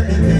everything.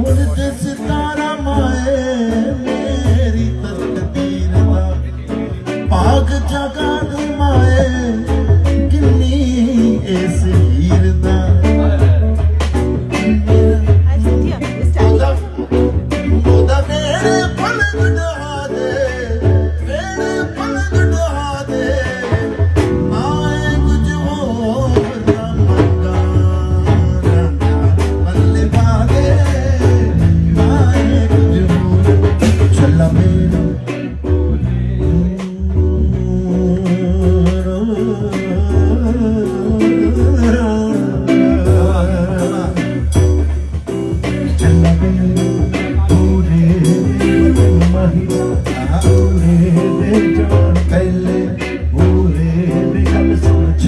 उड़ते सितारा माए मेरी तकदीर पाग जगा माए किन्नी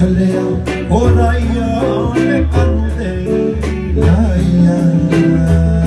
Oh, I am a candle, I am.